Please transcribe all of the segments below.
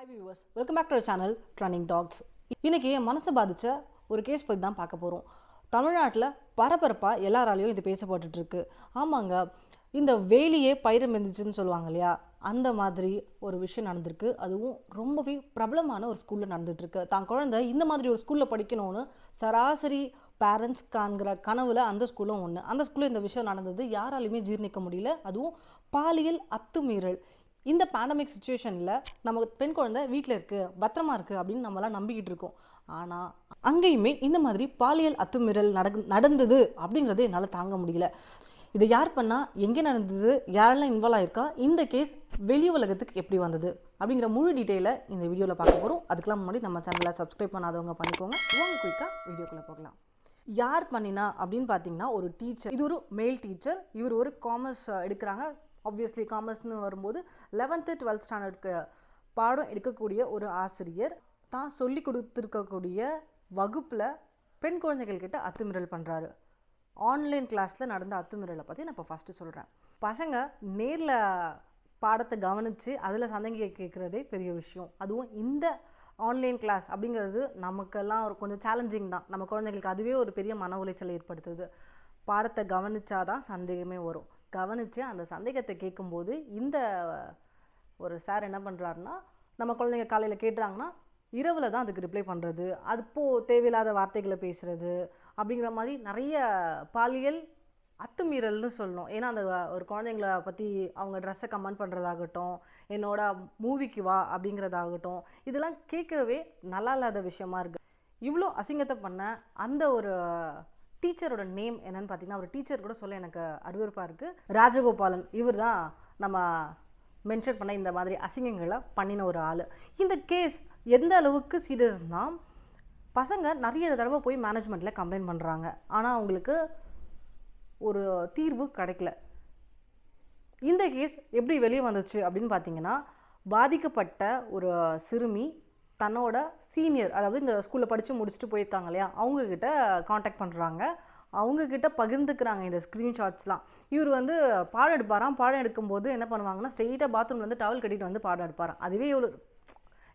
Hi viewers welcome back to channel training talks இன்றைக்கி என் மனசை பாதித்த ஒரு கேஸ் பற்றி தான் பார்க்க போகிறோம் தமிழ்நாட்டில் பரபரப்பாக எல்லாராலையும் இது பேசப்பட்டுட்டு இருக்கு. ஆமாங்க இந்த வேலியே பயிரம் இருந்துச்சுன்னு சொல்லுவாங்க இல்லையா? அந்த மாதிரி ஒரு விஷயம் நடந்திருக்கு. அதுவும் ரொம்பவே பிரபலமான ஒரு ஸ்கூலில் நடந்துகிட்ருக்கு தான் குழந்தை இந்த மாதிரி ஒரு ஸ்கூலில் படிக்கணும்னு சராசரி பேரண்ட்ஸ் காண்கிற கனவில் அந்த ஸ்கூலும் ஒன்று அந்த ஸ்கூலில் இந்த விஷயம் நடந்தது யாராலையுமே ஜீர்ணிக்க முடியல. அதுவும் பாலியல் அத்துமீறல். இந்த பேண்டமிக் சுச்சுவேஷனில் நம்ம பெண் குழந்தை வீட்டில் இருக்குது பத்திரமா இருக்குது அப்படின்னு நம்மளாம் நம்பிக்கிட்டு இருக்கோம். ஆனால் அங்கேயுமே இந்த மாதிரி பாலியல் அத்துமீறல் நடக் நடந்தது அப்படிங்கிறது என்னால் தாங்க முடியல. இதை யார் பண்ணால் எங்கே நடந்தது யாரெல்லாம் இன்வால்வ் ஆயிருக்கா இந்த கேஸ் வெளி உலகத்துக்கு எப்படி வந்தது அப்படிங்கிற முழு டீட்டெயிலை இந்த வீடியோவில் பார்க்க போகிறோம் அதுக்கெலாம் முன்னாடி நம்ம சேனலை சப்ஸ்கிரைப் பண்ணாதவங்க பண்ணிக்கோங்க. வாங்க குயிக்காக வீடியோக்குள்ளே போகலாம். யார் பண்ணினா அப்படின்னு பார்த்தீங்கன்னா ஒரு டீச்சர் இது ஒரு மேல் டீச்சர் இவர் ஒரு காமர்ஸ் எடுக்கிறாங்க. ஆப்வியஸ்லி காமர்ஸ்னு வரும்போது லெவன்த்து டுவெல்த் ஸ்டாண்டர்டுக்கு பாடம் எடுக்கக்கூடிய ஒரு ஆசிரியர். தான் சொல்லி கொடுத்துருக்கக்கூடிய வகுப்பில் பெண் குழந்தைகள்கிட்ட அத்துமீறல் பண்ணுறாரு ஆன்லைன் கிளாஸில் நடந்த அத்துமீறலை பற்றி நான் இப்போ ஃபஸ்ட்டு சொல்கிறேன் பசங்க நேரில் பாடத்தை கவனித்து அதில் சந்தேக கேட்குறதே பெரிய விஷயம். அதுவும் இந்த ஆன்லைன் கிளாஸ் அப்படிங்கிறது நமக்கெல்லாம் ஒரு கொஞ்சம் சேலஞ்சிங் தான். நம்ம குழந்தைங்களுக்கு அதுவே ஒரு பெரிய மன உளைச்சலை ஏற்படுத்துது. பாடத்தை கவனிச்சாதான் சந்தேகமே வரும். கவனித்து அந்த சந்தேகத்தை கேட்கும்போது இந்த ஒரு சார் என்ன பண்ணுறாருன்னா நம்ம குழந்தைங்க காலையில் கேட்டுறாங்கன்னா இரவில் தான் அதுக்கு ரிப்ளை பண்ணுறது அதுப்போ தேவையில்லாத வார்த்தைகளை பேசுகிறது அப்படிங்கிற மாதிரி நிறைய பாலியல் அத்துமீறல்னு சொல்லணும். ஏன்னா அந்த ஒரு குழந்தைங்கள பற்றி அவங்க ட்ரெஸ்ஸை கமெண்ட் பண்ணுறதாகட்டும் என்னோட மூவிக்கு வா அப்படிங்கிறதாகட்டும் இதெல்லாம் கேட்கவே நல்லா இல்லாத விஷயமா இருக்குது இவ்வளோ அசிங்கத்தை பண்ண அந்த ஒரு டீச்சரோட நேம் என்னன்னு பார்த்தீங்கன்னா ஒரு டீச்சர் கூட சொல்ல எனக்கு அருவருப்பாக இருக்குது ராஜகோபாலன் இவர் தான் நம்ம மென்ஷன் பண்ண இந்த மாதிரி அசிங்கங்களை பண்ணின ஒரு ஆள். இந்த கேஸ் எந்த அளவுக்கு சீரியஸ்னால் பசங்க நிறைய தடவை போய் மேனேஜ்மெண்ட்டில் கம்ப்ளைண்ட் பண்ணுறாங்க ஆனால் அவங்களுக்கு ஒரு தீர்வு கிடைக்கல. இந்த கேஸ் எப்படி வெளியே வந்துச்சு அப்படின்னு பார்த்தீங்கன்னா பாதிக்கப்பட்ட ஒரு சிறுமி தன்னோட சீனியர் அதாவது இந்த ஸ்கூலில் படித்து முடிச்சுட்டு போயிருக்காங்க இல்லையா அவங்கக்கிட்ட காண்டாக்ட் பண்ணுறாங்க அவங்கக்கிட்ட பகிர்ந்துக்கிறாங்க இந்த ஸ்க்ரீன்ஷாட்ஸ்லாம் இவர் வந்து பாடம் எடுப்பாராம். பாடம் எடுக்கும்போது என்ன பண்ணுவாங்கன்னா ஸ்ட்ரெயிட்டாக பாத்ரூம்லேருந்து வந்து டவல் கட்டிட்டு வந்து பாடம் எடுப்பாராம். அதுவே எவ்வளோ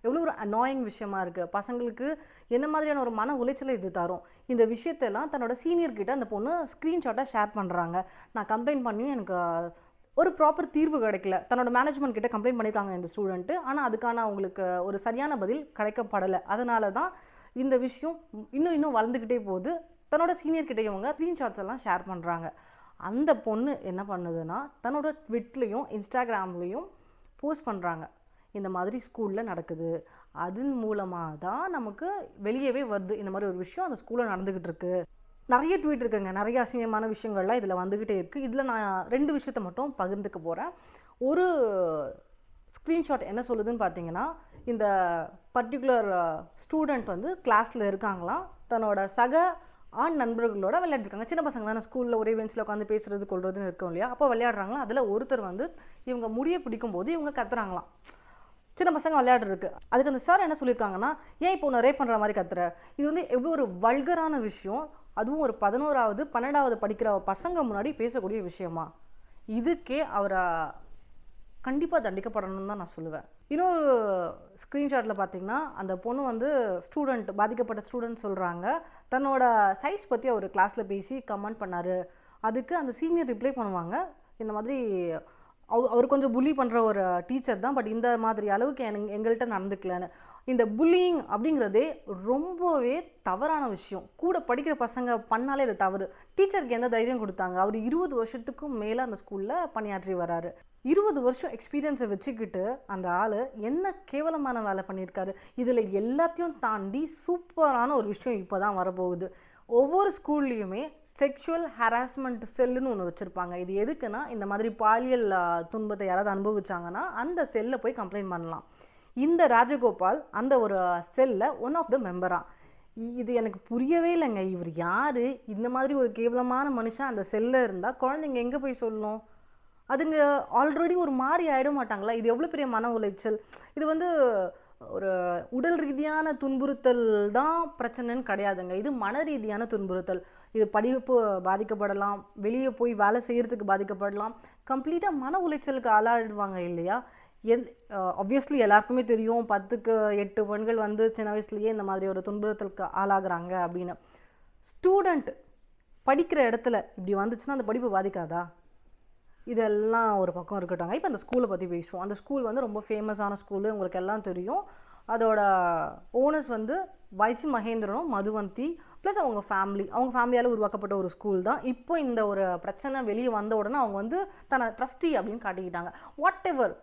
எவ்வளோ ஒரு அனாயிங் விஷயமா இருக்குது பசங்களுக்கு என்ன மாதிரியான ஒரு மன உளைச்சலை இது தரும். இந்த விஷயத்தெல்லாம் தன்னோட சீனியர்கிட்ட அந்த பொண்ணு ஸ்க்ரீன்ஷாட்டாக ஷேர் பண்ணுறாங்க நான் கம்ப்ளைண்ட் பண்ணியும் எனக்கு ஒரு ப்ராப்பர் தீர்வு கிடைக்கல. தன்னோட மேனேஜ்மெண்ட் கிட்ட கம்ப்ளைண்ட் பண்ணியிருக்காங்க இந்த ஸ்டூடெண்ட்டு ஆனால் அதுக்கான அவங்களுக்கு ஒரு சரியான பதில் கிடைக்கப்படலை. அதனால தான் இந்த விஷயம் இன்னும் இன்னும் வளர்ந்துக்கிட்டே போகுது. தன்னோட சீனியர் கிட்ட இவங்க ஸ்க்ரீன்ஷாட்ஸ் எல்லாம் ஷேர் பண்ணுறாங்க அந்த பொண்ணு என்ன பண்ணுதுன்னா தன்னோட ட்விட்லேயும் இன்ஸ்டாகிராம்லேயும் போஸ்ட் பண்ணுறாங்க இந்த மாதிரி ஸ்கூலில் நடக்குது. அதன் மூலமாக தான் நமக்கு வெளியவே வருது. இந்த மாதிரி ஒரு விஷயம் அந்த ஸ்கூலில் நடந்துக்கிட்டு இருக்கு. நிறைய ட்வீட் இருக்குங்க. நிறைய அசிங்கமான விஷயங்கள்லாம் இதில் வந்துக்கிட்டே இருக்குது இதில் நான் ரெண்டு விஷயத்த மட்டும் பகிர்ந்துக்க போகிறேன் ஒரு ஸ்க்ரீன்ஷாட் என்ன சொல்லுதுன்னு பார்த்தீங்கன்னா இந்த பர்டிகுலர் ஸ்டூடெண்ட் வந்து கிளாஸில் இருக்காங்களாம். தன்னோட சக ஆண் நண்பர்களோட விளையாடிருக்காங்க. சின்ன பசங்க தானே ஸ்கூலில் ஒரே பெஞ்சில் உட்காந்து பேசுறது கொள்றதுன்னு இருக்கும் இல்லையா? அப்போ விளையாடுறாங்களா அதில் ஒருத்தர் வந்து இவங்க முடியை பிடிக்கும்போது இவங்க கத்துறாங்களாம். சின்ன பசங்க விளையாடுறதுக்கு. அதுக்கு அந்த சார் என்ன சொல்லியிருக்காங்கன்னா ஏன் இப்போ உன்னை ரேப் பண்ணுற மாதிரி கத்துற? இது வந்து எவ்வளோ ஒரு வல்கரான விஷயம். அதுவும் ஒரு பதினோராவது பன்னெண்டாவது படிக்கிற பசங்க முன்னாடி பேசக்கூடிய விஷயமா? இதுக்கே அவரை கண்டிப்பாக தண்டிக்கப்படணும்னு தான் நான் சொல்லுவேன். இன்னொரு ஸ்க்ரீன்ஷாட்டில் பார்த்தீங்கன்னா அந்த பொண்ணு வந்து ஸ்டூடெண்ட் பாதிக்கப்பட்ட ஸ்டூடெண்ட் சொல்கிறாங்க தன்னோட சைஸ் பற்றி அவர் கிளாஸில் பேசி கமெண்ட் பண்ணார். அதுக்கு அந்த சீனியர் ரிப்ளை பண்ணுவாங்க. இந்த மாதிரி அவர் கொஞ்சம் புலி பண்ணுற ஒரு டீச்சர் தான். பட் இந்த மாதிரி அளவுக்கு என் எங்கள்கிட்ட நடந்துக்கலன்னு. இந்த புல்லிங் அப்படிங்கிறதே ரொம்பவே தவறான விஷயம். கூட படிக்கிற பசங்க பண்ணாலே அது தவறு. டீச்சருக்கு எந்த தைரியம் கொடுத்தாங்க? அவர் இருபது வருஷத்துக்கும் மேலே அந்த ஸ்கூலில் பணியாற்றி வராரு. இருபது வருஷம் எக்ஸ்பீரியன்ஸை வச்சுக்கிட்டு அந்த ஆள் என்ன கேவலமான வேலை பண்ணியிருக்காரு இதில் எல்லாத்தையும் தாண்டி சூப்பரான ஒரு விஷயம் இப்போ தான் வரப்போகுது. ஒவ்வொரு ஸ்கூல்லையுமே செக்ஷுவல் ஹராஸ்மெண்ட் செல்லுன்னு ஒன்று வச்சுருப்பாங்க. இது எதுக்குன்னா இந்த மாதிரி பாலியல் துன்பத்தை யாராவது அனுபவிச்சாங்கன்னா அந்த செல்லை போய் கம்ப்ளைண்ட் பண்ணலாம். இந்த ராஜகோபால் அந்த ஒரு செல்ல ஒன் ஆஃப் த மெம்பராக இது எனக்கு புரியவே இல்லைங்க. இவர் யார்? இந்த மாதிரி ஒரு கேவலமான மனுஷன் அந்த செல்லில் இருந்தால் குழந்தைங்க எங்கே போய் சொல்லணும் அதுங்க ஆல்ரெடி ஒரு மாதிரி ஆகிட மாட்டாங்களா? இது எவ்வளோ பெரிய மன உளைச்சல்? இது வந்து ஒரு உடல் ரீதியான துன்புறுத்தல் தான் பிரச்சனைன்னு கிடையாதுங்க. இது மன ரீதியான துன்புறுத்தல். இது படிப்பு பாதிக்கப்படலாம் வெளியே போய் வேலை செய்கிறதுக்கு பாதிக்கப்படலாம். கம்ப்ளீட்டாக மன உளைச்சலுக்கு ஆளாடுவாங்க இல்லையா? எந் ஆப்வியஸ்லி எல்லாருக்குமே தெரியும். பத்துக்கு எட்டு பெண்கள் வந்து சின்ன வயசுலேயே இந்த மாதிரி ஒரு துன்புறுத்தலுக்கு ஆளாகிறாங்க அப்படின்னு. ஸ்டூடெண்ட் படிக்கிற இடத்துல இப்படி வந்துச்சுன்னா அந்த படிப்பு பாதிக்காதா? இதெல்லாம் ஒரு பக்கம் இருக்கட்டும். இப்போ அந்த ஸ்கூலை பற்றி பேசுவோம். அந்த ஸ்கூல் வந்து ரொம்ப ஃபேமஸான ஸ்கூலு. உங்களுக்கு எல்லாம் தெரியும். அதோட ஓனர்ஸ் வந்து வைச்சி மகேந்திரனும் மதுவந்தி ப்ளஸ் அவங்க ஃபேமிலி அவங்க ஃபேமிலியால் உருவாக்கப்பட்ட ஒரு ஸ்கூல் தான். இப்போ இந்த ஒரு பிரச்சனை வெளியே வந்த உடனே அவங்க வந்து தன்னை ட்ரஸ்டி அப்படின்னு காட்டிக்கிட்டாங்க. வாட் எவர்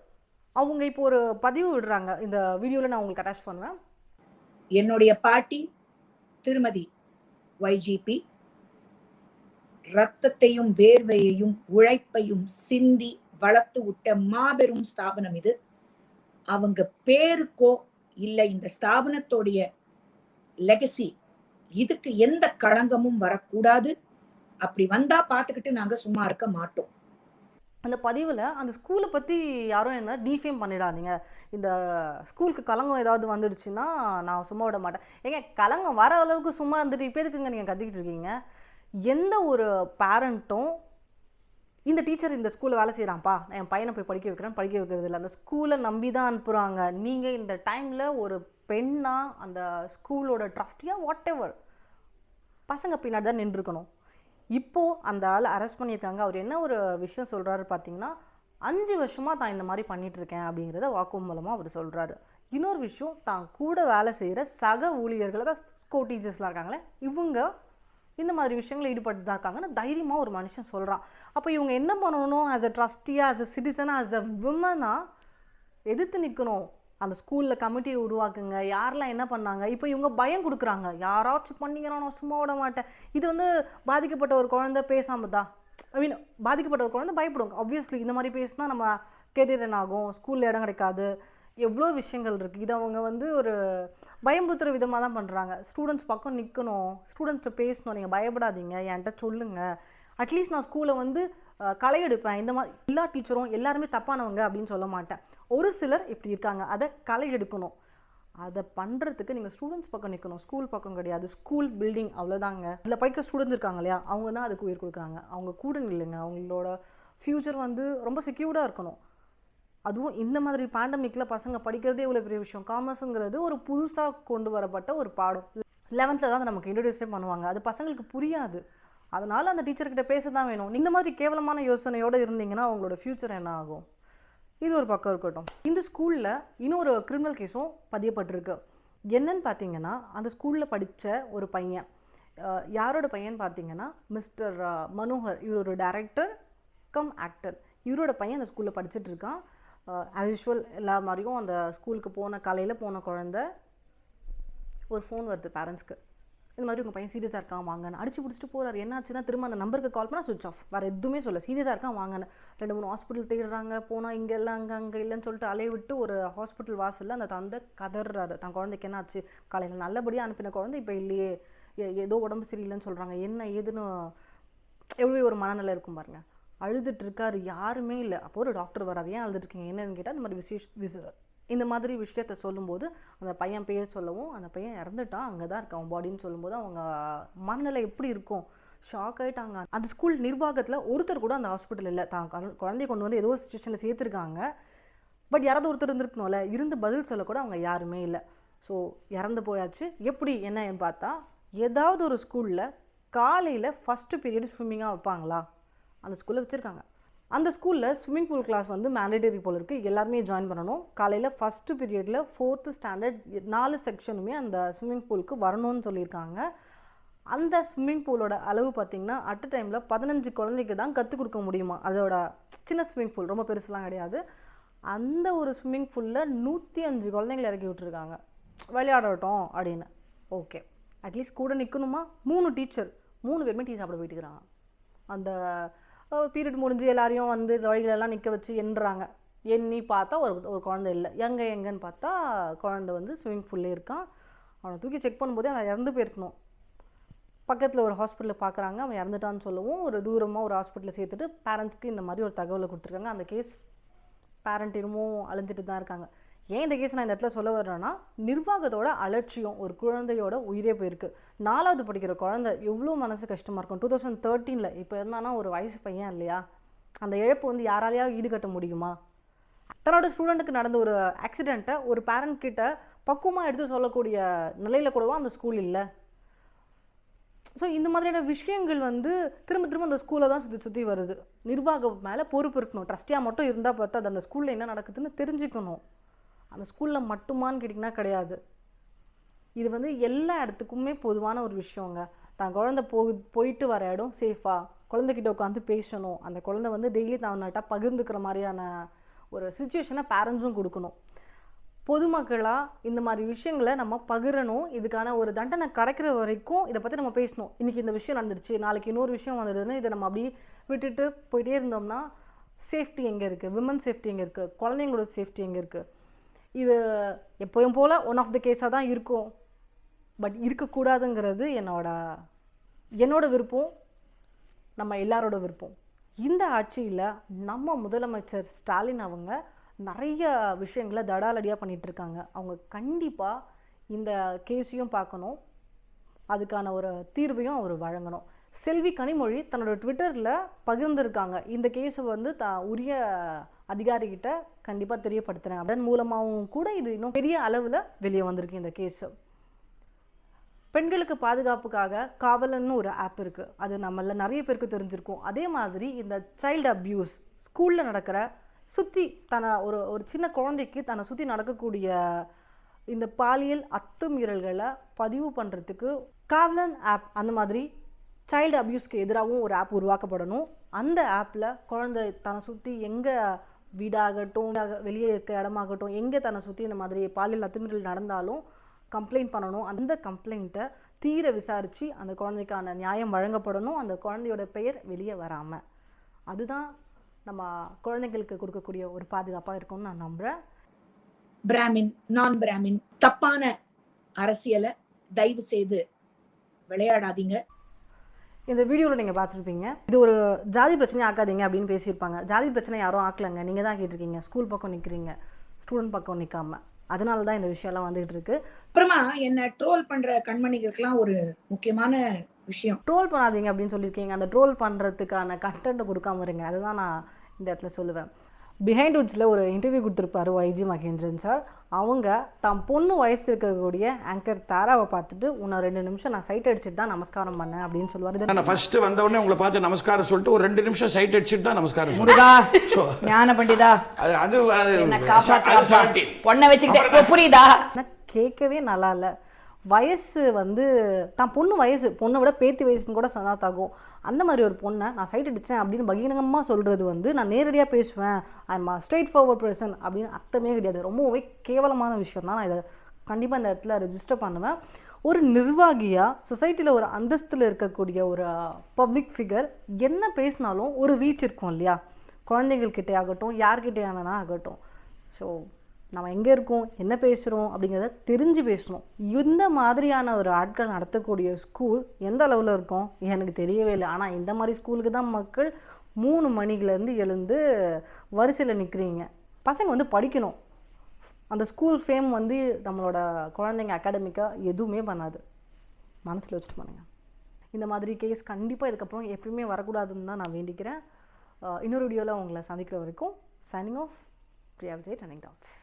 அவங்க இப்போ ஒரு பதிவு விடுறாங்க. இந்த வீடியோவில் நான் உங்களுக்கு அட்டாச் பண்ணுவேன். என்னுடைய பாட்டி திருமதி வைஜிபி ரத்தத்தையும் வேர்வையையும் உழைப்பையும் சிந்தி வளர்த்து விட்ட மாபெரும் ஸ்தாபனம் இது. அவங்க பேருக்கோ இல்லை இந்த ஸ்தாபனத்தோடைய லெகசி இதுக்கு எந்த களங்கமும் வரக்கூடாது. அப்படி வந்தா பார்த்துக்கிட்டு நாங்க சும்மா இருக்க மாட்டோம். அந்த பதிவில் அந்த ஸ்கூலை பற்றி யாரும் என்ன டீஃபேம் பண்ணிடாதீங்க. இந்த ஸ்கூலுக்கு கலங்கம் ஏதாவது வந்துடுச்சுன்னா நான் சும்மா விட மாட்டேன். ஏங்க கலங்கம் வர அளவுக்கு சும்மா இருந்துட்டு இப்போ எதுக்குங்க நீங்கள் கத்திக்கிட்டு இருக்கீங்க? எந்த ஒரு பேரண்ட்டும் இந்த டீச்சர் இந்த ஸ்கூலில் வேலை செய்கிறான்ப்பா நான் என் பையனை போய் படிக்க வைக்கிறேன். படிக்க வைக்கிறது இல்லை. அந்த ஸ்கூலை நம்பி தான் அனுப்புகிறாங்க நீங்கள் இந்த டைமில் ஒரு பெண்ணாக அந்த ஸ்கூலோட ட்ரஸ்டியாக வாட் எவர் பசங்க பின்னாடி தான் நின்றுருக்கணும். இப்போது அந்த ஆள் அரெஸ்ட் பண்ணியிருக்காங்க. அவர் என்ன ஒரு விஷயம் சொல்கிறாரு பார்த்தீங்கன்னா அஞ்சு வருஷமாக தான் இந்த மாதிரி பண்ணிகிட்ருக்கேன் அப்படிங்கிறத வாக்கு மூலமாக அவர் சொல்கிறாரு இன்னொரு விஷயம் தான் கூட வேலை செய்கிற சக ஊழியர்களை தான் ஸ்கோ டீச்சர்ஸ்லாம் இருக்காங்களே இவங்க இந்த மாதிரி விஷயங்கள் ஈடுபட்டு தான் இருக்காங்கன்னு தைரியமாக ஒரு மனுஷன் சொல்கிறான் அப்போ இவங்க என்ன பண்ணணும்? ஆஸ் அ ட்ரஸ்டியாக ஆஸ் அ சிட்டிசனாக ஆஸ் அ விமனாக எதிர்த்து நிற்கணும் அந்த ஸ்கூலில் கமிட்டியை உருவாக்குங்க. யாரெல்லாம் என்ன பண்ணாங்க? இப்போ இவங்க பயம் கொடுக்குறாங்க. யாராச்சும் பண்ணிங்கன்னா நான் சும்மா விட மாட்டேன். இது வந்து பாதிக்கப்பட்ட ஒரு குழந்தை பேசாமல் தான் ஐ மீன் பாதிக்கப்பட்ட ஒரு குழந்தை பயப்படும் ஆப்வியஸ்லி இந்த மாதிரி பேசினா நம்ம கெரியர் என்ன ஆகும். ஸ்கூலில் இடம் கிடைக்காது. எவ்வளோ விஷயங்கள் இருக்குது இது அவங்க வந்து ஒரு பயம்புத்துற விதமாக தான் பண்ணுறாங்க ஸ்டூடெண்ட்ஸ் பக்கம் நிற்கணும் ஸ்டூடெண்ட்ஸ்கிட்ட பேசணும். நீங்கள் பயப்படாதீங்க. என்கிட்ட சொல்லுங்கள் அட்லீஸ்ட் நான் ஸ்கூலை வந்து களை எடுப்பேன். இந்த மாதிரி எல்லா டீச்சரும் எல்லாருமே தப்பானவங்க அப்படின்னு சொல்ல மாட்டேன். ஒரு சிலர் இப்படி இருக்காங்க. அதை களை எடுக்கணும். அதை பண்ணுறதுக்கு நீங்கள் ஸ்டூடெண்ட்ஸ் பக்கம் நிற்கணும் ஸ்கூல் பக்கம் கிடையாது. ஸ்கூல் பில்டிங் அவ்வளோதாங்க இதில் படிக்கிற ஸ்டூடெண்ட்ஸ் இருக்காங்க இல்லையா? அவங்க தான் அதுக்கு உயிர் கொடுக்குறாங்க. அவங்க கூட நில்லுங்க. அவங்களோட ஃப்யூச்சர் வந்து ரொம்ப செக்யூர்டாக இருக்கணும். அதுவும் இந்த மாதிரி பேண்டமிக்கில் பசங்க படிக்கிறதே இவ்வளோ பெரிய விஷயம். காமர்ஸுங்கிறது ஒரு புதுசாக கொண்டு வரப்பட்ட ஒரு பாடம். லெவன்த்தில் தான் நமக்கு இன்ட்ரடியூஸே பண்ணுவாங்க. அது பசங்களுக்கு புரியாது. அதனால் அந்த டீச்சர்கிட்ட பேச தான் வேணும். இந்த மாதிரி கேவலமான யோசனையோடு இருந்தீங்கன்னா அவங்களோட ஃப்யூச்சர் என்ன ஆகும்? இது ஒரு பக்கம் இருக்கட்டும். இந்த ஸ்கூலில் இன்னொரு கிரிமினல் கேஸும் பதியப்பட்டிருக்கு. என்னன்னு பார்த்தீங்கன்னா அந்த ஸ்கூலில் படித்த ஒரு பையன். யாரோட பையன் பார்த்தீங்கன்னா மிஸ்டர் மனோகர். இவர் ஒரு டைரக்டர் கம் ஆக்டர் இவரோட பையன் அந்த ஸ்கூலில் படிச்சுட்டு இருக்கான். ஆஸ் யூஷுவல் எல்லா மாதிரியும் அந்த ஸ்கூலுக்கு போன காலையில் போன குழந்த ஒரு ஃபோன் வருது பேரண்ட்ஸ்க்கு இந்த மாதிரி உங்கள் பையன் சீரியஸாக இருக்கான் வாங்கன்னு. அடிச்சு பிடிச்சிட்டு போகிறார் என்னாச்சுன்னா திரும்ப அந்த நம்பருக்கு கால் பண்ணால் சுவிச் ஆஃப் வேறு எதுவுமே சொல்ல சீரியஸாக இருக்கான் வாங்கன்னு. ரெண்டு மூணு ஹாஸ்பிட்டல் தேடுறாங்க. போனால் இங்கே இல்லை அங்கே அங்கே இல்லைன்னு சொல்லிட்டு அலைய விட்டு ஒரு ஹாஸ்பிட்டல் வாசலில் அந்த தந்தை கதறாரு. தன் குழந்தைக்கு என்னாச்சு? காலையில் நல்லபடியாக அனுப்பின குழந்தை இப்போ இல்லையே. ஏதோ உடம்பு சரியில்லைன்னு சொல்கிறாங்க என்ன ஏதுன்னு எவ்வளோ ஒரு மனநிலை இருக்கும் பாருங்கள் அழுதுட்டு இருக்காரு யாருமே இல்லை. அப்போ ஒரு டாக்டர் வராரு. ஏன் அழுதுட்டு இருக்கீங்க என்னன்னு கேட்டால் இந்த மாதிரி விசேஷ விச இந்த மாதிரி விஷயத்த சொல்லும்போது அந்த பையன் பேர் சொல்லவும் அந்த பையன் இறந்துட்டான் அங்கே தான் இருக்கான் பாடின்னு சொல்லும்போது அவங்க மனநிலை எப்படி இருக்கும்? ஷாக் ஆயிட்டாங்க. அந்த ஸ்கூல் நிர்வாகத்தில் ஒருத்தர் கூட அந்த ஹாஸ்பிட்டல் இல்லை. தான் குழந்தைய கொண்டு வந்து ஏதோ ஒரு சுச்சுவேஷனில் சேர்த்துருக்காங்க. பட் யாராவது ஒருத்தர் இருந்திருக்கணும்ல இருந்து பதில் சொல்லக்கூட அவங்க யாருமே இல்லை. ஸோ இறந்து போயாச்சு. எப்படி என்னன்னு பார்த்தா ஏதாவது ஒரு ஸ்கூலில் காலையில் ஃபஸ்ட்டு பீரியட் ஸ்விம்மிங்காக வைப்பாங்களா? அந்த ஸ்கூலில் வச்சுருக்காங்க. அந்த ஸ்கூலில் ஸ்விம்மிங் பூல் கிளாஸ் வந்து மேண்டேட்டரி போல் இருக்குது எல்லாருமே ஜாயின் பண்ணணும். காலையில் ஃபஸ்ட்டு பீரியடில் ஃபோர்த்து ஸ்டாண்டர்ட் நாலு செக்ஷனுமே அந்த ஸ்விம்மிங் பூலுக்கு வரணும்னு சொல்லியிருக்காங்க. அந்த ஸ்விம்மிங் பூலோட அளவு பார்த்திங்கன்னா அட் டைமில் பதினஞ்சு குழந்தைக்கு தான் கற்றுக் கொடுக்க முடியுமா? அதோட சின்ன ஸ்விம்மிங் பூல் ரொம்ப பெருசுலாம் கிடையாது. அந்த ஒரு ஸ்விம்மிங் பூலில் நூற்றி அஞ்சு குழந்தைங்களை இறக்கி விட்டுருக்காங்க. விளையாடட்டும் அப்படின்னு. ஓகே அட்லீஸ்ட் கூட நிற்கணுமா மூணு டீச்சர் மூணு பேருமே டீ சாப்பிட போயிட்டுக்கிறாங்க. அந்த பீரியட் முடிஞ்சு எல்லாரையும் வந்து வழிகளெல்லாம் நிற்க வச்சு எண்ணுறாங்க எண்ணி பார்த்தா ஒரு ஒரு குழந்தை இல்லை. எங்கே எங்கேன்னு பார்த்தா குழந்தை வந்து ஸ்விம்மிங் பூல்லே இருக்கான் அவனை தூக்கி செக் பண்ணும்போதே அவன் இறந்து போயிருக்கணும். பக்கத்தில் ஒரு ஹாஸ்பிட்டலில் பார்க்குறாங்க அவன் இறந்துட்டான்னு சொல்லவும் ஒரு தூரமாக ஒரு ஹாஸ்பிட்டலில் சேர்த்துட்டு பேரண்ட்ஸ்க்கு இந்த மாதிரி ஒரு தகவலை கொடுத்துருக்காங்க. அந்த கேஸ் பேரண்ட் இன்னமும் அழிஞ்சிட்டு தான் இருக்காங்க. ஏன் இந்த கேஸ் நான் இந்த இடத்துல சொல்ல வர்றேன்னா நிர்வாகத்தோட அலட்சியம் ஒரு குழந்தையோட உயிரே போயிருக்கு. நாலாவது படிக்கிற குழந்தை எவ்வளோ மனசு கஷ்டமாக இருக்கும். டூ தௌசண்ட் தேர்ட்டீனில் இப்போ இருந்தானா ஒரு வயசு பையன் இல்லையா? அந்த இழப்பு வந்து யாராலையா ஈடுகட்ட முடியுமா? தன்னோட ஸ்டூடெண்ட்டுக்கு நடந்த ஒரு ஆக்சிடெண்ட்டை ஒரு பேரண்ட் கிட்ட பக்குவமாக எடுத்து சொல்லக்கூடிய நிலையில் கூடவா அந்த ஸ்கூல் இல்லை? ஸோ இந்த மாதிரியான விஷயங்கள் வந்து திரும்ப திரும்ப அந்த ஸ்கூலில் தான் சுற்றி சுற்றி வருது. நிர்வாகம் மேலே பொறுப்பு இருக்கணும். ட்ரஸ்டியாக மட்டும் இருந்தால் பார்த்தா அது அந்த ஸ்கூலில் என்ன நடக்குதுன்னு தெரிஞ்சுக்கணும். அந்த ஸ்கூலில் மட்டுமான்னு கேட்டிங்கன்னா கிடையாது. இது வந்து எல்லா இடத்துக்குமே பொதுவான ஒரு விஷயங்க. தான் குழந்தை போ போயிட்டு வர இடம் சேஃபாக குழந்தைகிட்ட உட்காந்து பேசணும். அந்த குழந்தை வந்து டெய்லி தவனாட்டா பகிர்ந்துக்கிற மாதிரியான ஒரு சுச்சுவேஷனை பேரண்ட்ஸும் கொடுக்கணும். பொதுமக்களாக இந்த மாதிரி விஷயங்களை நம்ம பகிரணும். இதுக்கான ஒரு தண்டனை கிடைக்கிற வரைக்கும் இதை பற்றி நம்ம பேசணும். இன்றைக்கி இந்த விஷயம் நடந்துருச்சு. நாளைக்கு இன்னொரு விஷயம் வந்துடுதுன்னு இதை நம்ம அப்படியே விட்டுட்டு போயிட்டே இருந்தோம்னா சேஃப்டி எங்கே இருக்குது விமன் சேஃப்டி எங்கே இருக்குது குழந்தைங்களோட சேஃப்டி எங்கே இருக்குது இது எப்போயும் போல் ஒன் ஆஃப் த கேஸாக தான் இருக்கும். பட் இருக்கக்கூடாதுங்கிறது என்னோட என்னோட விருப்பம். நம்ம எல்லாரோட விருப்பம். இந்த ஆட்சியில் நம்ம முதலமைச்சர் ஸ்டாலின் அவங்க நிறைய விஷயங்களை தடாலடியாக பண்ணிகிட்ருக்காங்க அவங்க கண்டிப்பாக இந்த கேஸையும் பார்க்கணும். அதுக்கான ஒரு தீர்வையும் அவர் வழங்கணும். செல்வி கனிமொழி தன்னோட ட்விட்டரில் பகிர்ந்திருக்காங்க. இந்த கேஸை வந்து த உரிய அதிகாரிகிட்ட கண்டிப்பாக தெரியப்படுத்துகிறேன் அதன் மூலமாகவும் கூட இது இன்னும் பெரிய அளவில் வெளியே வந்திருக்கு இந்த கேஸு. பெண்களுக்கு பாதுகாப்புக்காக காவலன்னு ஒரு ஆப் இருக்குது அது நம்மள நிறைய பேருக்கு தெரிஞ்சிருக்கும். அதே மாதிரி இந்த சைல்டு அப்யூஸ் ஸ்கூலில் நடக்கிற சுற்றி தன்னை ஒரு ஒரு சின்ன குழந்தைக்கு தன்னை சுற்றி நடக்கக்கூடிய இந்த பாலியல் அத்துமீறல்களை பதிவு பண்ணுறதுக்கு காவலன் ஆப் அந்த மாதிரி சைல்டு அப்யூஸ்க்கு எதிராகவும் ஒரு ஆப் உருவாக்கப்படணும். அந்த ஆப்பில் குழந்தை தன்னை சுற்றி எங்கே வீடாகட்டும் வெளியே இருக்க இடமாகட்டும் எங்கே தன்னை சுற்றி இந்த மாதிரி பாலியல் அத்துமீறல் நடந்தாலும் கம்ப்ளைண்ட் பண்ணணும். அந்த கம்ப்ளைண்ட்டை தீர விசாரித்து அந்த குழந்தைக்கான நியாயம் வழங்கப்படணும். அந்த குழந்தையோட பெயர் வெளியே வராமல் அதுதான் நம்ம குழந்தைங்களுக்கு கொடுக்கக்கூடிய ஒரு பாதுகாப்பாக இருக்கும்னு நான் நம்புகிறேன் பிராமின் நான் பிராமின் தப்பான அரசியலை தயவு செய்து விளையாடாதீங்க. இந்த வீடியோவில் நீங்கள் பார்த்துருப்பீங்க. இது ஒரு ஜாதி பிரச்சனை ஆக்காதீங்க அப்படின்னு பேசியிருப்பாங்க. ஜாதி பிரச்சனை யாரும் ஆக்கலைங்க. நீங்கள் தான் கேட்டிருக்கீங்க. ஸ்கூல் பக்கம் நிற்கிறீங்க ஸ்டூடெண்ட் பக்கம் நிற்காம அதனால தான் இந்த விஷயம்லாம் வந்துகிட்டு இருக்கு. அப்புறமா என்ன ட்ரோல் பண்ற கண்மணிகளுக்கெல்லாம் ஒரு முக்கியமான விஷயம். ட்ரோல் பண்ணாதீங்க அப்படின்னு சொல்லியிருக்கீங்க. அந்த ட்ரோல் பண்ணுறதுக்கான கண்டென்ட்டை கொடுக்காம இருங்க. அதுதான் நான் இந்த இடத்துல சொல்லுவேன். பிஹைண்ட் உட்ஸில் ஒரு இன்டர்வியூ கொடுத்துருப்பாரு வைஜி மகேந்திரன் சார் அவங்க தான் பொண்ணு வயசு இருக்கக்கூடிய ஆங்கர் தாராவை பார்த்துட்டு உன்னை ரெண்டு நிமிஷம் நான் சைட் அடிச்சுட்டு தான் நமஸ்காரம் பண்ணேன் அப்படின்னு சொல்லுவார். நான் ஃபர்ஸ்ட் வந்த உடனே உங்களை பார்த்து நமஸ்காரம் சொல்லிட்டு ஒரு ரெண்டு நிமிஷம் சைட் அடிச்சுட்டு தான் நமஸ்காரம் முருகா ஞான பண்டிதா அது அது அது என்ன அது காப்பாற்றாப்பா 17. பொண்ணை வச்சுக்கிட்டே புரியுதா? கேட்கவே நல்லா இல்லை. வயசு வந்து தான் பொண்ணு வயசு பொண்ணை விட பேத்தி வயசுன்னு கூட சனாத்தாகும் அந்த மாதிரி ஒரு பொண்ணை நான் சைட் அடித்தேன் அப்படின்னு பகிரங்கமாக சொல்கிறது வந்து நான் நேரடியாக பேசுவேன். ஐம் ஸ்ட்ரெயிட் ஃபார்வர்ட் பர்சன் அப்படின்னு அர்த்தமே கிடையாது. ரொம்பவே கேவலமான விஷயம் தான். நான் இதை கண்டிப்பாக இந்த இடத்துல ரெஜிஸ்டர் பண்ணுவேன். ஒரு நிர்வாகியாக சொசைட்டியில் ஒரு அந்தஸ்தில் இருக்கக்கூடிய ஒரு uh, பப்ளிக் ஃபிகர் என்ன பேசினாலும் ஒரு ரீச் இருக்கும் இல்லையா? குழந்தைகள்கிட்டே ஆகட்டும் யார்கிட்டயானா ஆகட்டும். ஸோ நம்ம எங்கே இருக்கோம்? என்ன பேசுகிறோம் அப்படிங்கிறத தெரிஞ்சு பேசணும். இந்த மாதிரியான ஒரு ஆட்கள் நடத்தக்கூடிய ஸ்கூல் எந்த அளவில் இருக்கும்? எனக்கு தெரியவே இல்லை. ஆனால் இந்த மாதிரி ஸ்கூலுக்கு தான் மக்கள் மூணு மணிலேருந்து எழுந்து வரிசையில் நிற்கிறீங்க பசங்க வந்து படிக்கணும். அந்த ஸ்கூல் ஃபேம் வந்து நம்மளோட குழந்தைங்க அகாடமிக்காக எதுவுமே பண்ணாது. மனசில் வச்சுட்டு பண்ணுங்க. இந்த மாதிரி கேஸ் கண்டிப்பாக இதுக்கப்புறம் எப்பயுமே வரக்கூடாதுன்னு தான் நான் வேண்டிக்கிறேன். இன்னொரு வீடியோவில் உங்களை சந்திக்கிற வரைக்கும் signing off Priya Vijay turning doubts